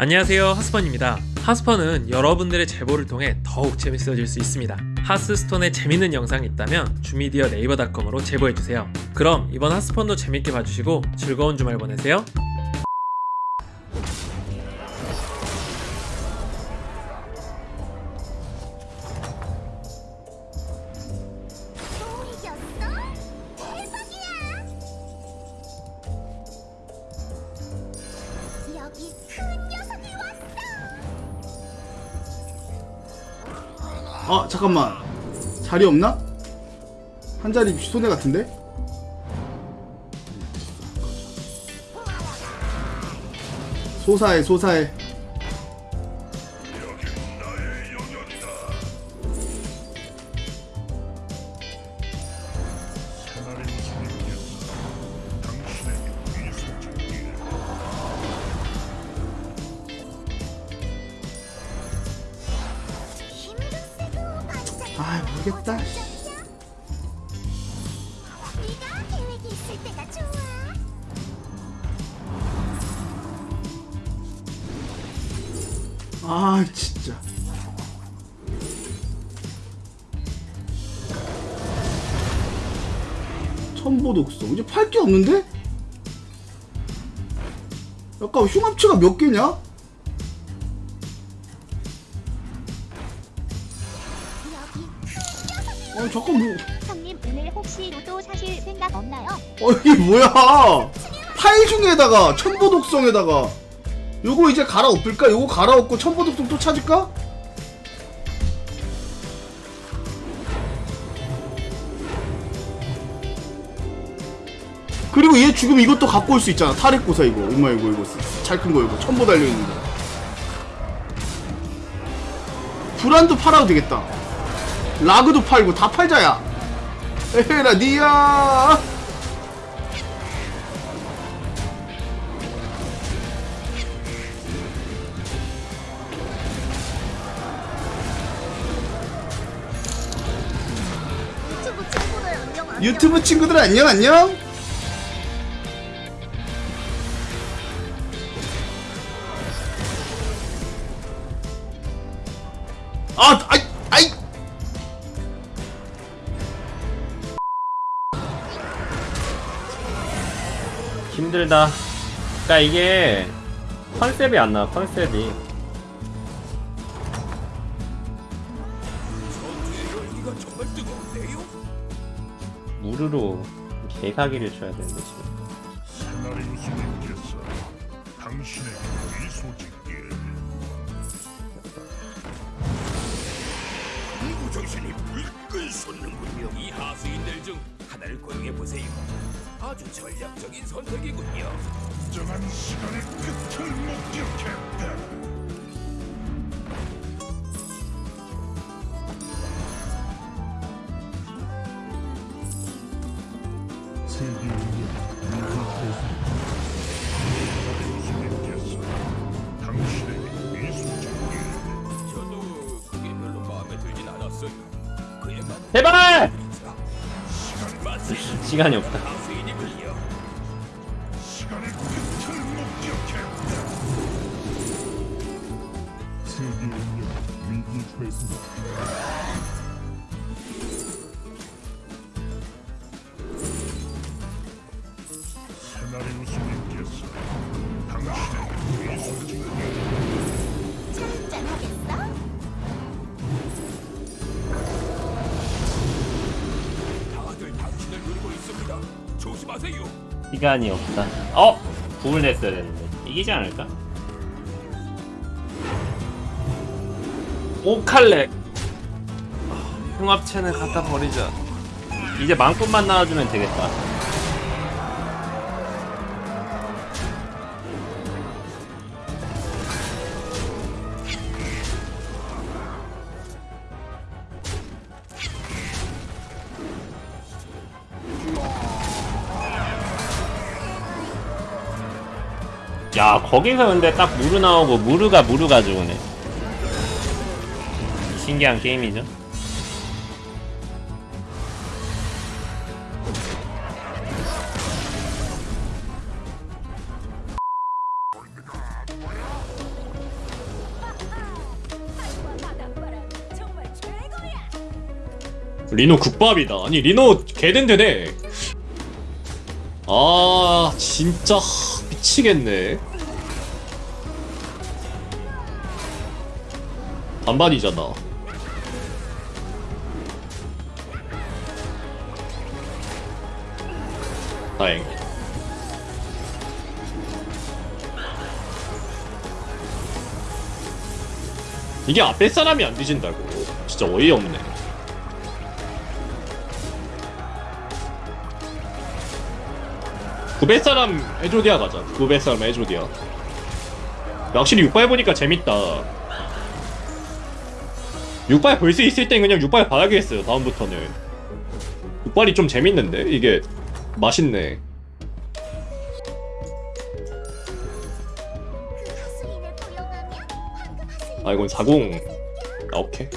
안녕하세요 하스펀입니다. 하스펀은 여러분들의 제보를 통해 더욱 재밌어질 수 있습니다. 하스스톤에 재밌는 영상이 있다면 주미디어 네이버닷컴으로 제보해주세요. 그럼 이번 하스펀도 재밌게 봐주시고 즐거운 주말 보내세요! 여기 큰 아 잠깐만 자리 없나? 한 자리 손해 같은데? 소사해 소사해 좋아 아 진짜 천보 독성 이제 팔 게 없는데? 약간 흉합체가 몇 개냐? 아 잠깐 뭐. 형님 오늘 혹시 로또 사실 생각 없나요? 어 이게 뭐야? 파일 중에다가 천보독성에다가. 요거 이제 갈아엎을까? 요거 갈아엎고 천보독성 또 찾을까? 그리고 얘 죽으면 이것도 갖고 올 수 있잖아. 탈핵고사 이거. 엄마 이거 이거. 잘 큰 거 이거. 천보 달려있는 거. 불안도 팔아도 되겠다 라그도 팔고 다 팔자야. 에헤라 니야. 유튜브 친구들 안녕 안녕. 아 아이 아이 힘들다. 그러니까 이게 컨셉이 안 나와. 컨셉이. 무르로 개사기를 쳐야 되는데 지금. 정신이 불끈 솟는군요. 이 하수인들 중 하나를 고용해 보세요. 아주 전략적인 선택이군요. 특정한 시간의 끝을 목격했다. 시나리오스님께서 당신에게 미소짓기에 저도 그게 별로 마음에 들진 않았어요. 그에 만 제발! 마치 시간이 없다. 시간이 없다. 어? 구을 냈어야 되는데. 이기지 않을까? 오칼렉 흉합체는 갖다 버리자 이제 망꾼만 나와주면 되겠다. 야 거기서 근데 딱 무르 나오고 무르가 무르 가져오네. 신기한 게임이죠? 리노 국밥이다. 아니 리노 개된되네. 아 진짜. 미치겠네. 반반이잖아. 다행. 이게 앞에 사람이 안 뒤진다고. 진짜 어이없네. 구배 사람 에조디아 가자. 구배 사람 에조디아. 확실히 6발 보니까 재밌다. 6발 볼 수 있을 땐 그냥 6발 봐야겠어요. 다음부터는. 6발이 좀 재밌는데 이게 맛있네. 그아 이건 40. 아 오케이.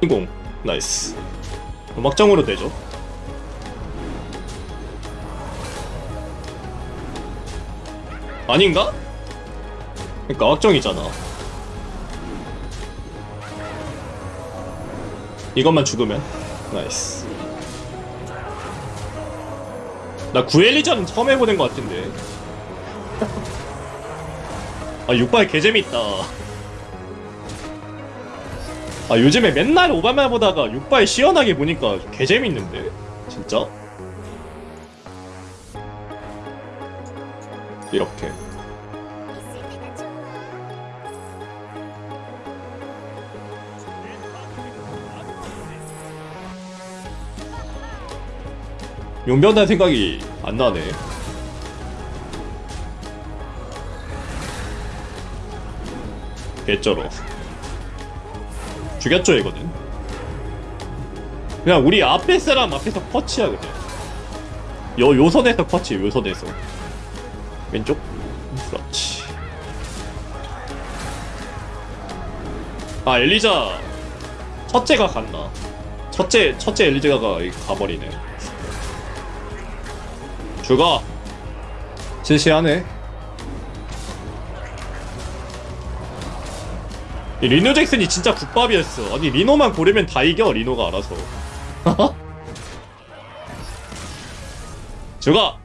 20 나이스. 막장으로 되죠. 아닌가? 그니까 러 막정이잖아. 이것만 죽으면? 나이스. 나 구엘리전 처음 해보는 것 같은데. 아 육발 개재밌다. 아 요즘에 맨날 오바마 보다가 6발 시원하게 보니까 개재밌는데? 진짜? 이렇게. 용변한 생각이 안 나네. 개쩔어. 죽였죠 이거는. 그냥 우리 앞에 사람 앞에서 퍼치야 그냥. 요 요선에서 퍼치 요선에서. 왼쪽. 그렇지. 아 엘리자 첫째가 갔나? 첫째 첫째 엘리자가 가버리네. 죽어. 실시하네. 리노 잭슨이 진짜 국밥이었어. 아니 리노만 고르면 다 이겨 리노가 알아서. 죽어.